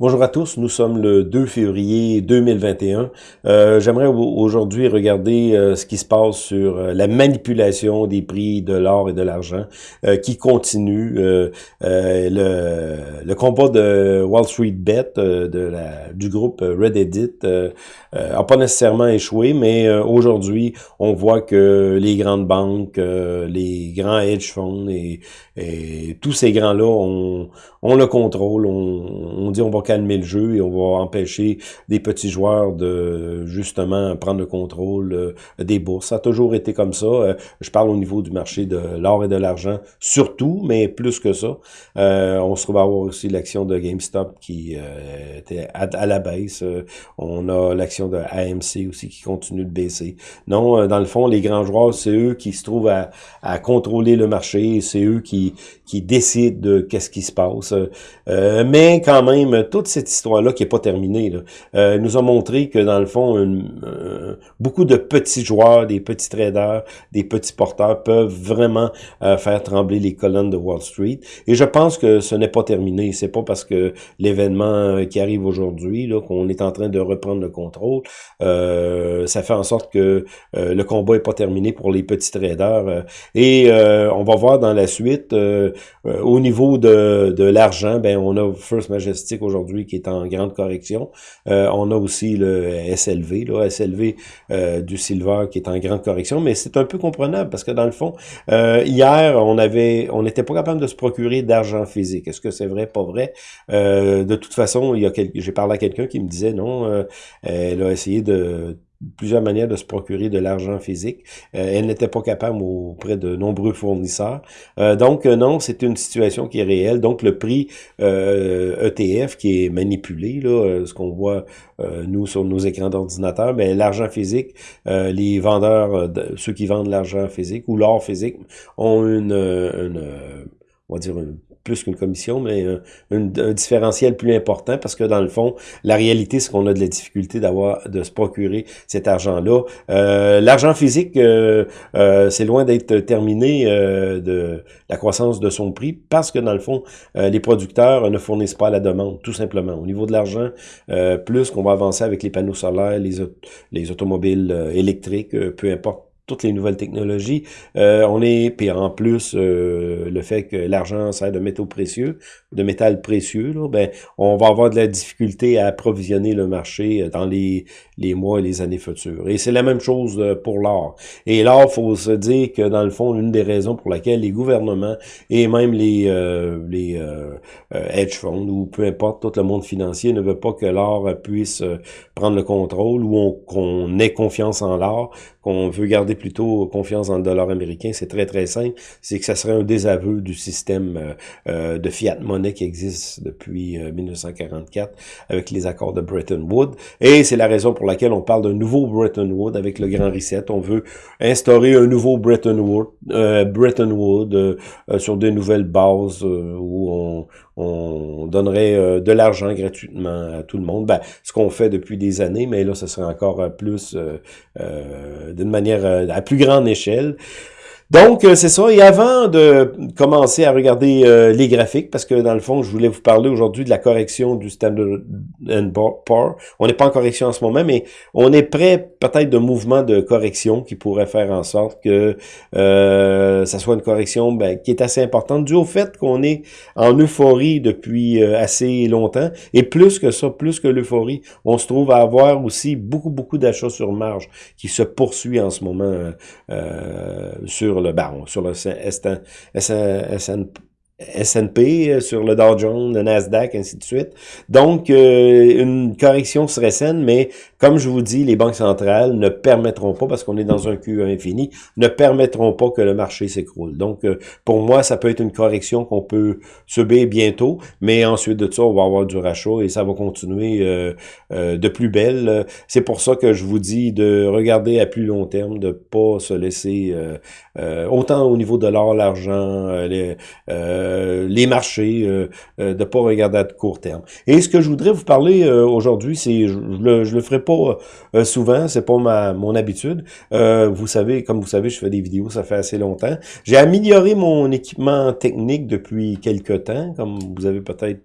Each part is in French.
Bonjour à tous, nous sommes le 2 février 2021. Euh, J'aimerais aujourd'hui regarder euh, ce qui se passe sur euh, la manipulation des prix de l'or et de l'argent euh, qui continue. le, le, combat de Wall Street Bet de la, du groupe Reddit n'a pas nécessairement échoué, mais aujourd'hui, on voit que les grandes banques, les grands hedge funds et, et tous ces grands-là, on, le contrôle, on, on dit on va calmer le jeu et on va empêcher des petits joueurs de justement prendre le contrôle euh, des bourses. Ça a toujours été comme ça. Euh, je parle au niveau du marché de l'or et de l'argent, surtout, mais plus que ça. Euh, on se trouve à avoir aussi l'action de GameStop qui était à, la baisse. on a l'action de AMC aussi qui continue de baisser. Non, dans le fond, les grands joueurs, c'est eux qui se trouvent à, contrôler le marché, c'est eux qui, qui décident de qu'est-ce qui se passe. mais quand même, toute cette histoire-là qui est pas terminée, là, euh, nous a montré que dans le fond, euh, beaucoup de petits joueurs, des petits traders, des petits porteurs peuvent vraiment euh, faire trembler les colonnes de Wall Street. Et je pense que ce n'est pas terminé. C'est pas parce que l'événement qui arrive aujourd'hui, qu'on est en train de reprendre le contrôle, ça fait en sorte que le combat est pas terminé pour les petits traders. et on va voir dans la suite, au niveau de, de l'argent, ben on a First Majestic aujourd'hui qui est en grande correction. Euh, on a aussi le SLV, là, SLV euh, du Silver qui est en grande correction, mais c'est un peu comprenable parce que dans le fond, euh, hier, on avait, on n'était pas capable de se procurer d'argent physique. Est-ce que c'est vrai, pas vrai? de toute façon, il y a j'ai parlé à quelqu'un qui me disait non, elle a essayé de plusieurs manières de se procurer de l'argent physique. Euh, elle n'était pas capable auprès de nombreux fournisseurs. Euh, donc, euh, non, c'est une situation qui est réelle. Donc, le prix ETF qui est manipulé, là, ce qu'on voit, nous, sur nos écrans d'ordinateur, mais l'argent physique, les vendeurs, ceux qui vendent l'argent physique ou l'or physique ont une, une on va dire, une plus qu'une commission, mais un, différentiel plus important parce que dans le fond, la réalité, c'est qu'on a de la difficulté d'avoir de se procurer cet argent-là. Euh, L'argent physique, euh, euh, c'est loin d'être terminé euh, de la croissance de son prix parce que dans le fond, les producteurs ne fournissent pas la demande, tout simplement. Au niveau de l'argent, plus qu'on va avancer avec les panneaux solaires, les, les automobiles électriques, peu importe toutes les nouvelles technologies. Euh, on est, puis en plus, euh, le fait que l'argent sert de métaux précieux, de métal précieux, ben, on va avoir de la difficulté à approvisionner le marché dans les, les mois et les années futures. Et c'est la même chose euh, pour l'or. Et l'or, faut se dire que dans le fond, une des raisons pour laquelle les gouvernements et même les, les hedge funds ou peu importe, tout le monde financier ne veut pas que l'or puisse prendre le contrôle ou qu'on ait confiance en l'or, qu'on veut garder plutôt confiance dans le dollar américain, c'est très très simple, c'est que ça serait un désaveu du système euh, euh, de fiat monnaie qui existe depuis 1944 euh, avec les accords de Bretton Woods. Et c'est la raison pour laquelle on parle d'un nouveau Bretton Woods avec le Grand Reset. On veut instaurer un nouveau Bretton Woods, Bretton Woods sur de nouvelles bases où on, on donnerait de l'argent gratuitement à tout le monde. Ben, ce qu'on fait depuis des années, mais là, ce serait encore plus d'une manière euh, à plus grande échelle. Donc, euh, c'est ça. Et avant de commencer à regarder euh, les graphiques, parce que dans le fond, je voulais vous parler aujourd'hui de la correction du Standard Poor's. On n'est pas en correction en ce moment, mais on est prêt peut-être de mouvement de correction qui pourrait faire en sorte que euh, ça soit une correction ben, qui est assez importante, dû au fait qu'on est en euphorie depuis assez longtemps. Et plus que ça, plus que l'euphorie, on se trouve à avoir aussi beaucoup, beaucoup d'achats sur marge qui se poursuit en ce moment sur le baron, sur le S&P, euh, sur le Dow Jones, le Nasdaq, ainsi de suite. Donc, euh, une correction serait saine, mais comme je vous dis, les banques centrales ne permettront pas, parce qu'on est dans un Q infini, ne permettront pas que le marché s'écroule. Donc, euh, pour moi, ça peut être une correction qu'on peut subir bientôt, mais ensuite de ça, on va avoir du rachat et ça va continuer euh, euh, de plus belle. C'est pour ça que je vous dis de regarder à plus long terme, de pas se laisser, autant au niveau de l'or, l'argent, les, les marchés, de pas regarder à court terme. Et ce que je voudrais vous parler aujourd'hui, c'est, je, le, je le ferai pas euh, souvent, c'est pas ma mon habitude. Euh, vous savez, comme vous savez, je fais des vidéos, ça fait assez longtemps. J'ai amélioré mon équipement technique depuis quelques temps, comme vous avez peut-être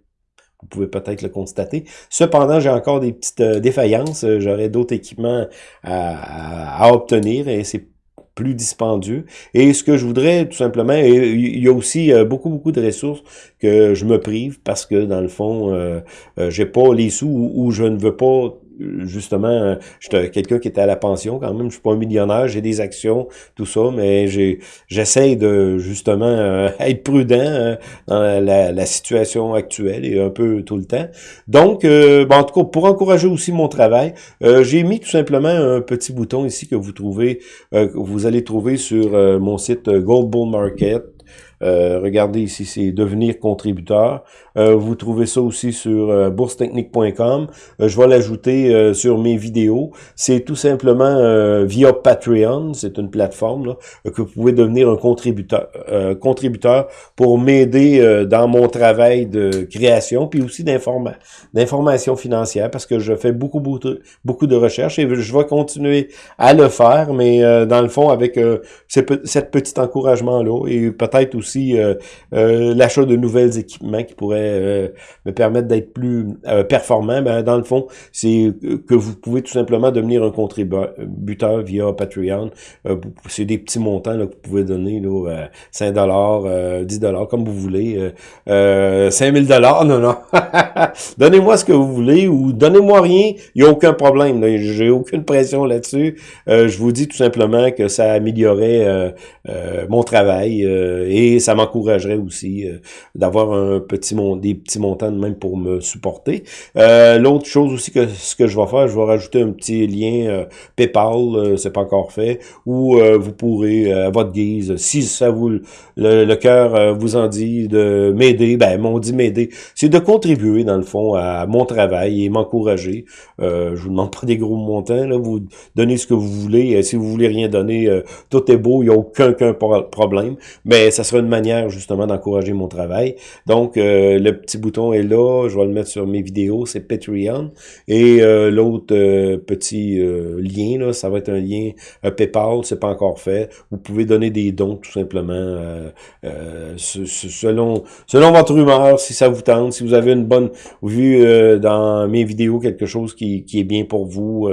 Vous pouvez peut-être le constater. Cependant, j'ai encore des petites défaillances. J'aurai d'autres équipements à, à, obtenir et c'est plus dispendieux. Et ce que je voudrais tout simplement, il y a aussi euh, beaucoup, beaucoup de ressources que je me prive parce que dans le fond, euh, euh j'ai pas les sous ou, je ne veux pas justement, euh, j'étais quelqu'un qui était à la pension quand même, je suis pas un millionnaire, j'ai des actions, tout ça, mais j'ai j'essaie de justement euh, être prudent euh, dans la, la, situation actuelle et un peu tout le temps. Donc, bon, en tout cas, pour encourager aussi mon travail, j'ai mis tout simplement un petit bouton ici que vous trouvez, que vous allez trouver sur mon site Gold Bull Market. Euh, regardez ici, c'est devenir contributeur. Euh, vous trouvez ça aussi sur euh, boursetechnique.com. je vais l'ajouter sur mes vidéos. C'est tout simplement via Patreon. C'est une plateforme là, que vous pouvez devenir un contributeur, contributeur pour m'aider dans mon travail de création, puis aussi d'information financière, parce que je fais beaucoup, beaucoup, beaucoup de recherches et je vais continuer à le faire, mais dans le fond, avec cette petit encouragement-là et peut-être aussi euh, euh, l'achat de nouvelles équipements qui pourraient euh, me permettre d'être plus performant. Ben, dans le fond, c'est que vous pouvez tout simplement devenir un contributeur via Patreon. c'est des petits montants là, que vous pouvez donner, là, 5 dollars, 10 dollars, comme vous voulez. Euh, 5000 dollars, non, non. Donnez-moi ce que vous voulez ou donnez-moi rien, il n'y a aucun problème. J'ai aucune pression là-dessus. je vous dis tout simplement que ça améliorerait mon travail ça m'encouragerait aussi euh, d'avoir un petit des petits montants de même pour me supporter. Euh, l'autre chose aussi que ce que je vais faire, je vais rajouter un petit lien euh, PayPal, c'est pas encore fait, où vous pourrez à votre guise, si ça vous le, le cœur vous en dit de m'aider, ben m'ont dit m'aider, c'est de contribuer dans le fond à mon travail et m'encourager. je vous demande pas des gros montants, là, vous donnez ce que vous voulez. si vous voulez rien donner, tout est beau, il n'y a aucun, aucun problème. Mais ça sera une manière justement d'encourager mon travail. Donc, euh, le petit bouton est là, je vais le mettre sur mes vidéos, c'est Patreon. Et euh, l'autre euh, petit lien, là, ça va être un lien PayPal, c'est pas encore fait. Vous pouvez donner des dons tout simplement selon, selon votre humeur, si ça vous tente, si vous avez une bonne vue dans mes vidéos, quelque chose qui, qui est bien pour vous,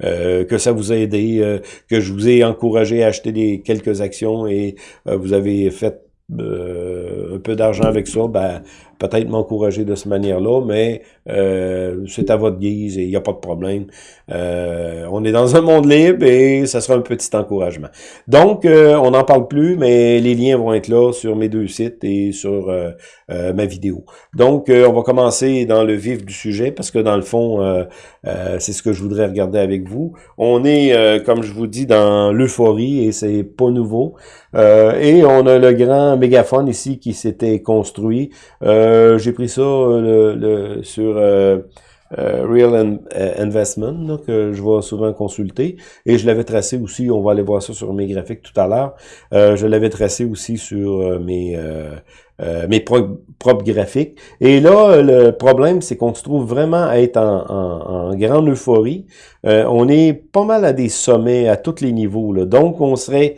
que ça vous a aidé, que je vous ai encouragé à acheter des quelques actions et vous avez fait euh, un peu d'argent avec ça, ben, peut-être m'encourager de cette manière-là, mais euh, c'est à votre guise et il n'y a pas de problème. Euh, on est dans un monde libre et ça sera un petit encouragement. Donc, euh, on n'en parle plus, mais les liens vont être là sur mes deux sites et sur ma vidéo. Donc, on va commencer dans le vif du sujet parce que dans le fond, c'est ce que je voudrais regarder avec vous. On est, comme je vous dis, dans l'euphorie et c'est pas nouveau. et on a le grand mégaphone ici qui s'était construit. Euh, j'ai pris ça euh, sur euh, Real Investment, que je vais souvent consulter. Et je l'avais tracé aussi, on va aller voir ça sur mes graphiques tout à l'heure. je l'avais tracé aussi sur mes... mes propres graphiques. Et là, le problème, c'est qu'on se trouve vraiment à être en, grande euphorie. on est pas mal à des sommets à tous les niveaux. Donc, on serait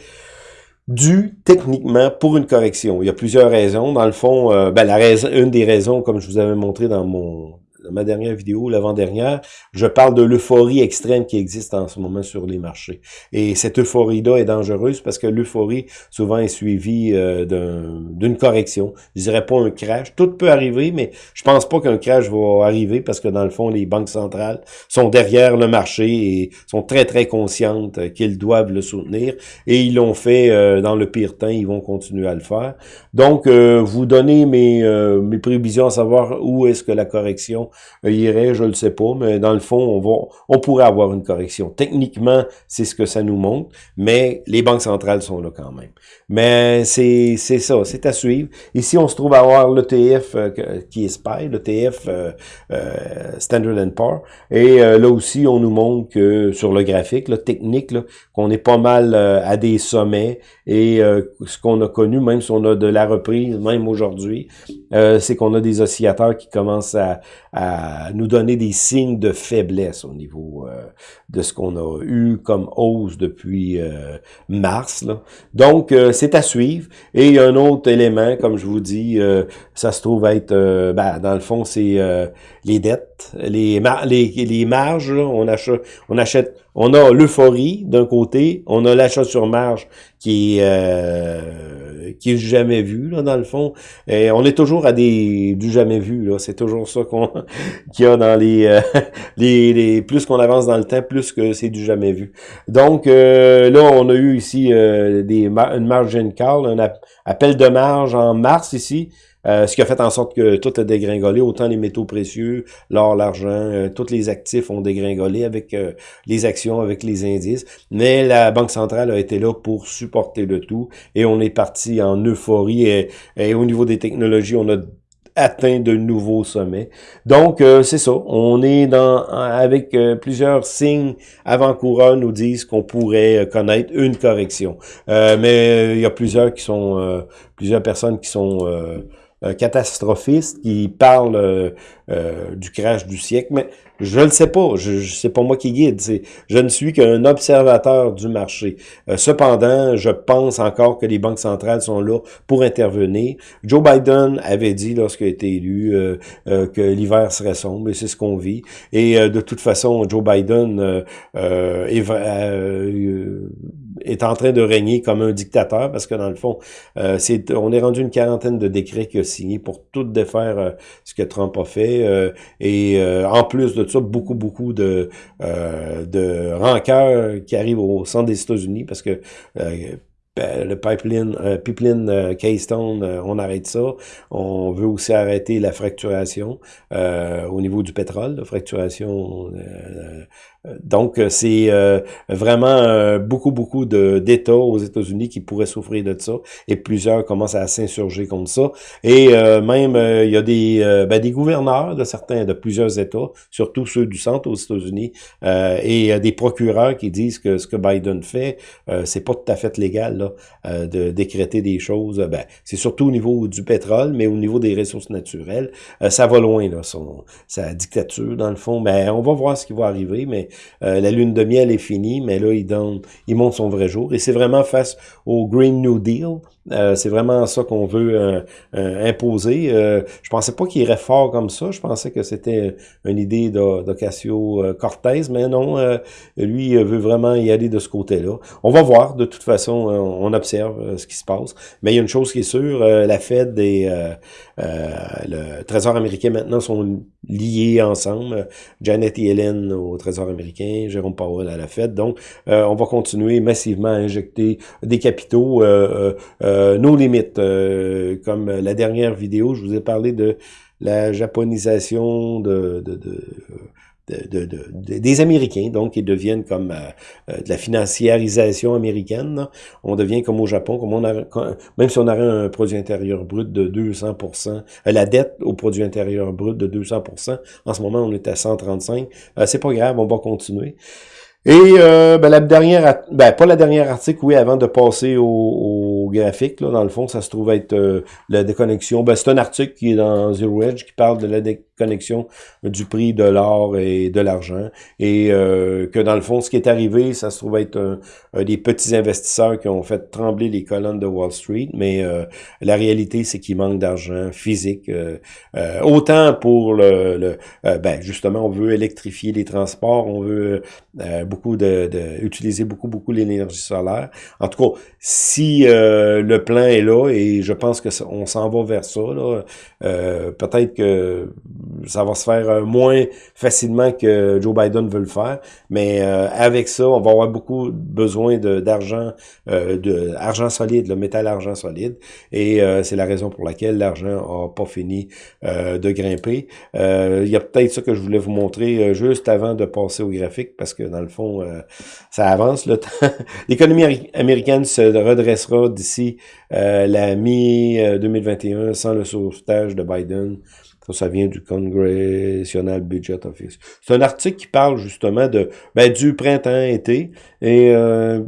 dû techniquement pour une correction. Il y a plusieurs raisons. Dans le fond, euh, ben, une des raisons, comme je vous avais montré dans mon ma dernière vidéo, l'avant-dernière, je parle de l'euphorie extrême qui existe en ce moment sur les marchés. Et cette euphorie-là est dangereuse parce que l'euphorie, souvent, est suivie euh, d'une correction. Je dirais pas un crash. Tout peut arriver, mais je pense pas qu'un crash va arriver parce que, dans le fond, les banques centrales sont derrière le marché et sont très, très conscientes qu'ils doivent le soutenir. Et ils l'ont fait euh, dans le pire temps, ils vont continuer à le faire. Donc, euh, vous donnez mes, mes prévisions à savoir où est-ce que la correction irait, je le sais pas, mais dans le fond, on va, on pourrait avoir une correction. Techniquement, c'est ce que ça nous montre, mais les banques centrales sont là quand même. Mais c'est ça, c'est à suivre. Ici, on se trouve à avoir l'ETF euh, qui est SPY, l'ETF euh, euh, Standard Poor's, et là aussi, on nous montre que sur le graphique, le technique, qu'on est pas mal à des sommets, et ce qu'on a connu, même si on a de la reprise, même aujourd'hui, c'est qu'on a des oscillateurs qui commencent à, à à nous donner des signes de faiblesse au niveau euh, de ce qu'on a eu comme hausse depuis euh, mars. Là. Donc, euh, c'est à suivre. Et un autre élément, comme je vous dis, ça se trouve être, ben, dans le fond, c'est les dettes, les, les, marges. on achète, on achète, on a l'euphorie d'un côté, on a l'achat sur marge qui est qui est jamais vu là dans le fond. Et on est toujours à des du jamais vu là. C'est toujours ça qu'on qu'il y a dans les, euh, les, les, plus qu'on avance dans le temps, plus que c'est du jamais vu. Donc euh, là, on a eu ici euh, des une margin call, un appel de marge en mars ici. Euh, ce qui a fait en sorte que tout a dégringolé, autant les métaux précieux, l'or, l'argent, euh, tous les actifs ont dégringolé avec euh, les actions, avec les indices. Mais la Banque centrale a été là pour supporter le tout et on est parti en euphorie et, au niveau des technologies, on a atteint de nouveaux sommets. Donc, c'est ça. On est dans avec plusieurs signes avant-coureurs nous disent qu'on pourrait connaître une correction. mais il y a plusieurs qui sont plusieurs personnes qui sont euh, catastrophiste qui parle euh, euh, du crash du siècle, mais je ne sais pas, je, je c'est pas moi qui guide, je ne suis qu'un observateur du marché. cependant, je pense encore que les banques centrales sont là pour intervenir. Joe Biden avait dit lorsqu'il a été élu que l'hiver serait sombre, et c'est ce qu'on vit. Et de toute façon, Joe Biden est est en train de régner comme un dictateur parce que dans le fond, euh, c'est on est rendu une quarantaine de décrets qu'il a signés pour tout défaire euh, ce que Trump a fait. Euh, et en plus de ça, beaucoup, beaucoup de, de rancœur qui arrivent au centre des États-Unis parce que le pipeline, euh, pipeline Keystone, on arrête ça. On veut aussi arrêter la fracturation au niveau du pétrole, la fracturation donc, euh, c'est euh, vraiment euh, beaucoup, beaucoup d'États aux États-Unis qui pourraient souffrir de ça, et plusieurs commencent à s'insurger contre ça. Et même, il y a des, ben, des gouverneurs de certains, de plusieurs États, surtout ceux du centre aux États-Unis, et des procureurs qui disent que ce que Biden fait, c'est pas tout à fait légal là, de décréter des choses. Ben, c'est surtout au niveau du pétrole, mais au niveau des ressources naturelles, ça va loin, là, son, sa dictature, dans le fond. Mais on va voir ce qui va arriver, mais euh, la lune de miel est finie, mais là, il, donne, il montre son vrai jour. Et c'est vraiment face au Green New Deal. Euh, c'est vraiment ça qu'on veut euh, imposer. je pensais pas qu'il irait fort comme ça. Je pensais que c'était une idée d'Ocasio-Cortez, mais non, lui veut vraiment y aller de ce côté-là. On va voir. De toute façon, on observe ce qui se passe. Mais il y a une chose qui est sûre, la Fed et le Trésor américain maintenant sont liés ensemble. Janet Yellen au Trésor américain, Jérôme Powell à la Fed. Donc, euh, on va continuer massivement à injecter des capitaux, euh, euh, nos limites. comme la dernière vidéo, je vous ai parlé de la japonisation de, de, de de, de, des Américains, donc ils deviennent comme euh, euh, de la financiarisation américaine. On devient comme au Japon, comme on même si on aurait un produit intérieur brut de 200% euh, la dette au produit intérieur brut de 200% en ce moment on est à 135 c'est pas grave, on va continuer. Et ben, la dernière, ben, pas la dernière article, oui, avant de passer au, graphique, là, dans le fond, ça se trouve être la déconnexion. Ben, c'est un article qui est dans Zero Edge qui parle de la connexion du prix de l'or et de l'argent. Et euh, que dans le fond, ce qui est arrivé, ça se trouve être un, des petits investisseurs qui ont fait trembler les colonnes de Wall Street. Mais euh, la réalité, c'est qu'il manque d'argent physique. Euh, autant pour le, le ben justement, on veut électrifier les transports, on veut beaucoup de, de, utiliser beaucoup, beaucoup l'énergie solaire. En tout cas, si le plan est là, et je pense que on s'en va vers ça, peut-être que ça va se faire euh, moins facilement que Joe Biden veut le faire. Mais euh, avec ça, on va avoir beaucoup besoin d'argent, euh, solide, le métal argent solide. Et c'est la raison pour laquelle l'argent a pas fini de grimper. Il y a peut-être ça que je voulais vous montrer juste avant de passer au graphique, parce que dans le fond, ça avance le temps. L'économie américaine se redressera d'ici la mi-2021 sans le sauvetage de Biden. Ça, ça vient du Congressional Budget Office. C'est un article qui parle justement de ben, du printemps-été. Et euh,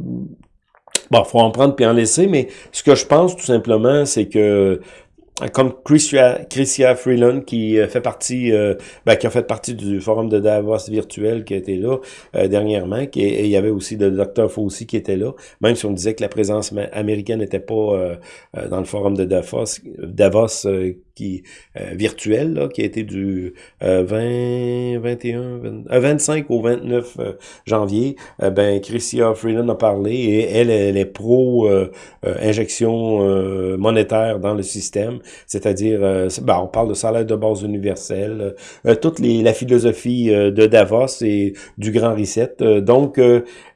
bon, faut en prendre puis en laisser, mais ce que je pense tout simplement, c'est que comme Christia, Freeland qui fait partie, ben, qui a fait partie du forum de Davos virtuel qui été là dernièrement, qui, et il y avait aussi le docteur Fauci qui était là, même si on disait que la présence américaine n'était pas dans le forum de Davos, Davos qui euh, virtuel, là, qui a été du 20, 21, 25 au 29 euh, janvier. Euh, ben, Christia Freeland a parlé et elle, elle est pro euh, injection monétaire dans le système, c'est-à-dire, ben, on parle de salaire de base universel, toute les, la philosophie de Davos et du Grand Reset. donc,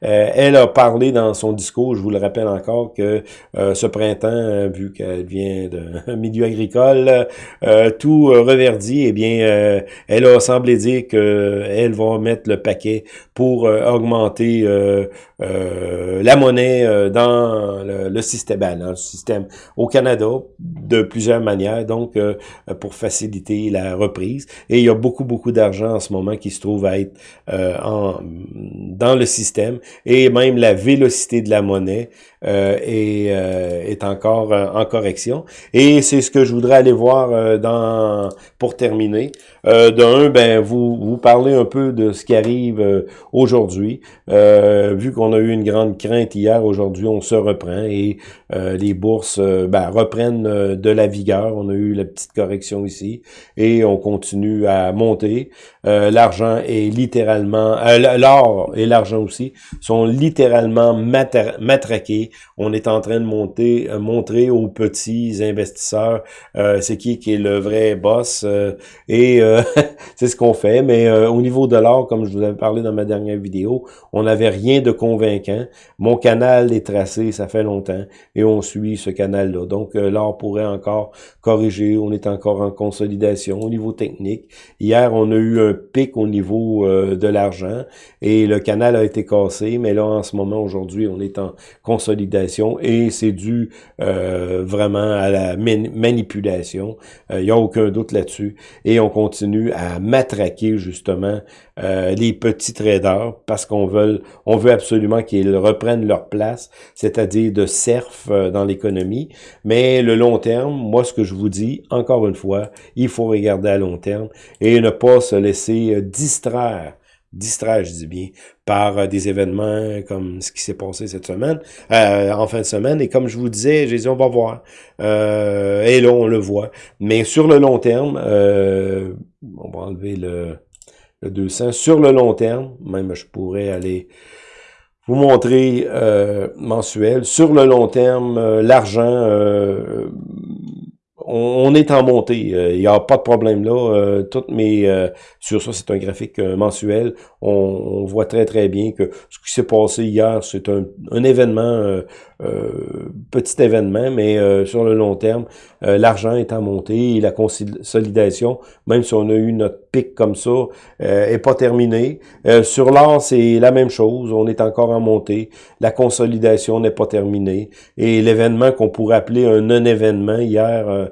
elle a parlé dans son discours, je vous le rappelle encore, que ce printemps, vu qu'elle vient d'un milieu agricole, euh, tout euh, reverdi, eh bien, euh, elle a semblé dire qu'elle va mettre le paquet pour augmenter la monnaie dans le, système, ben, dans le système au Canada de plusieurs manières, donc pour faciliter la reprise. Et il y a beaucoup, beaucoup d'argent en ce moment qui se trouve à être en, dans le système et même la vélocité de la monnaie euh, est, est encore en correction. Et c'est ce que je voudrais aller voir euh, dans pour terminer. Euh, D'un, ben vous vous parlez un peu de ce qui arrive euh, aujourd'hui. Euh, vu qu'on a eu une grande crainte hier, aujourd'hui on se reprend et les bourses ben, reprennent de la vigueur. On a eu la petite correction ici et on continue à monter. l'argent est littéralement, l'or et l'argent aussi sont littéralement matraqués. On est en train de monter, montrer aux petits investisseurs c'est qui qui est le vrai boss et c'est ce qu'on fait. Mais euh, au niveau de l'or, comme je vous avais parlé dans ma dernière vidéo, on n'avait rien de convaincant. Mon canal est tracé, ça fait longtemps, et on suit ce canal-là. Donc, euh, l'or pourrait encore corriger. On est encore en consolidation au niveau technique. Hier, on a eu un pic au niveau euh, de l'argent, et le canal a été cassé. Mais là, en ce moment, aujourd'hui, on est en consolidation, et c'est dû vraiment à la manipulation. Il n'y a aucun doute là-dessus. Et on continue à matraquer justement euh, les petits traders parce qu'on veut, on veut absolument qu'ils reprennent leur place, c'est-à-dire de surf euh, dans l'économie. Mais le long terme, moi ce que je vous dis, encore une fois, il faut regarder à long terme et ne pas se laisser euh, distraire distraire, je dis bien, par des événements comme ce qui s'est passé cette semaine, en fin de semaine. Et comme je vous disais, j'ai dit, on va voir. et là, on le voit. Mais sur le long terme, on va enlever le, le 200. Sur le long terme, même je pourrais aller vous montrer euh, mensuel. Sur le long terme, euh, l'argent, euh, on, est en montée. Il n'y a pas de problème là. toutes mes sur ça, c'est un graphique mensuel. On, voit très très bien que ce qui s'est passé hier, c'est un, événement euh, petit événement, mais euh, sur le long terme, euh, l'argent est en montée et la consolidation, même si on a eu notre pic comme ça, est pas terminée. sur l'or, c'est la même chose, on est encore en montée, la consolidation n'est pas terminée et l'événement qu'on pourrait appeler un non-événement hier,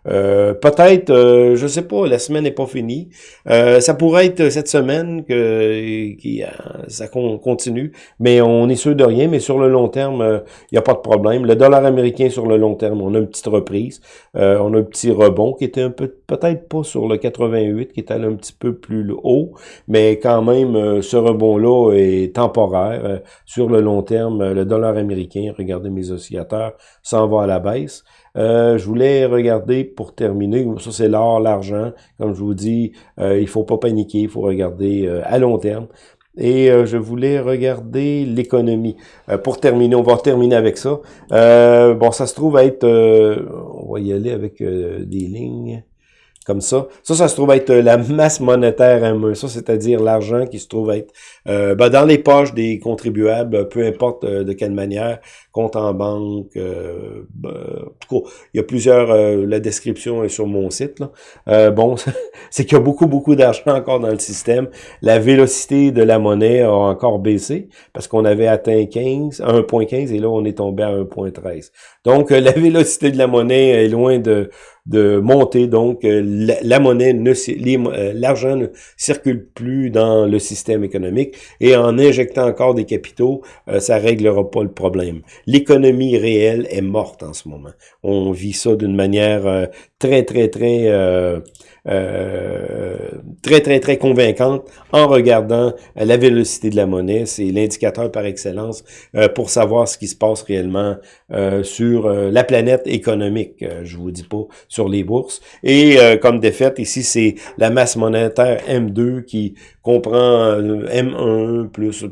peut-être, je sais pas, la semaine n'est pas finie. ça pourrait être cette semaine que qui, ça continue, mais on est sûr de rien. Mais sur le long terme, il n'y a pas de problème. Le dollar américain sur le long terme, on a une petite reprise. Euh, on a un petit rebond qui était un peu, peut-être pas sur le 88, qui est allé un petit peu plus haut, mais quand même, euh, ce rebond-là est temporaire. Euh, sur le long terme, le dollar américain, regardez mes oscillateurs, s'en va à la baisse. je voulais regarder pour terminer, ça c'est l'or, l'argent, comme je vous dis, il faut pas paniquer, il faut regarder à long terme et euh, je voulais regarder l'économie. Euh, pour terminer, on va terminer avec ça. Euh, bon, ça se trouve être... on va y aller avec des lignes comme ça. Ça, ça se trouve être la masse monétaire ME. Ça, c'est-à-dire l'argent qui se trouve être ben, dans les poches des contribuables, peu importe de quelle manière, compte en banque. Euh, ben, il y a plusieurs, euh, la description est sur mon site. Là. Euh, bon, c'est qu'il y a beaucoup, beaucoup d'argent encore dans le système. La vélocité de la monnaie a encore baissé parce qu'on avait atteint 15, 1.15 et là, on est tombé à 1.13. Donc, la vélocité de la monnaie est loin de, de monter. Donc, la, monnaie, ne l'argent ne circule plus dans le système économique et en injectant encore des capitaux, ça réglera pas le problème. L'économie réelle est morte en ce moment. On vit ça d'une manière très, très, très euh, très, très, très convaincante en regardant la vélocité de la monnaie. C'est l'indicateur par excellence euh, pour savoir ce qui se passe réellement euh, sur la planète économique. je vous dis pas sur les bourses. Et comme défaite, ici, c'est la masse monétaire M2 qui comprend M1 plus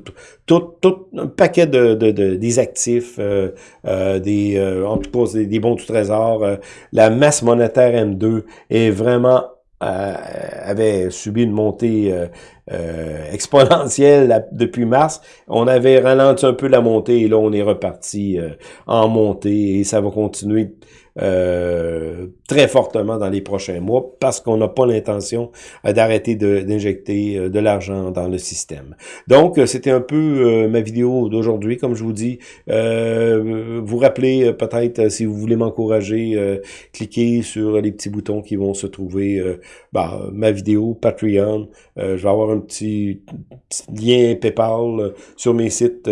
tout, tout un paquet de, de, des actifs, des en tout cas des, bons du trésor. la masse monétaire M2 est vraiment euh, avait subi une montée euh, euh, exponentielle depuis mars. On avait ralenti un peu la montée et là, on est reparti en montée et ça va continuer euh, très fortement dans les prochains mois parce qu'on n'a pas l'intention euh, d'arrêter d'injecter euh, de, l'argent dans le système. Donc, c'était un peu ma vidéo d'aujourd'hui. Comme je vous dis, vous rappelez peut-être, si vous voulez m'encourager, cliquez sur les petits boutons qui vont se trouver, bah, ma vidéo, Patreon. je vais avoir petit, lien PayPal sur mes sites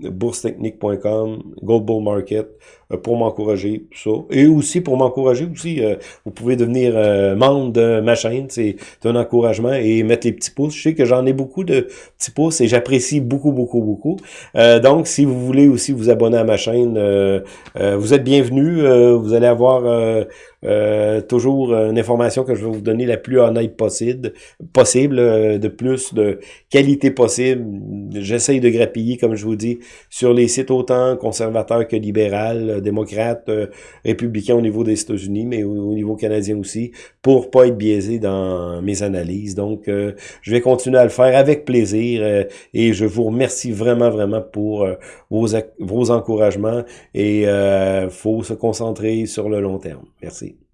boursetechnique.com, Gold Bull Market, euh, pour m'encourager, ça. Et aussi pour m'encourager aussi, euh, vous pouvez devenir euh, membre de ma chaîne, c'est un encouragement et mettre les petits pouces. Je sais que j'en ai beaucoup de petits pouces et j'apprécie beaucoup, beaucoup, beaucoup. donc, si vous voulez aussi vous abonner à ma chaîne, vous êtes bienvenus. vous allez avoir euh, toujours une information que je vais vous donner la plus honnête possible, possible euh, de plus de qualité possible. J'essaye de grappiller, comme je vous dis, sur les sites autant conservateurs que libéral, euh, démocrates, républicains au niveau des États-Unis, mais au, niveau canadien aussi, pour pas être biaisé dans mes analyses. Donc, je vais continuer à le faire avec plaisir et je vous remercie vraiment, vraiment pour vos, vos encouragements et faut se concentrer sur le long terme. Merci.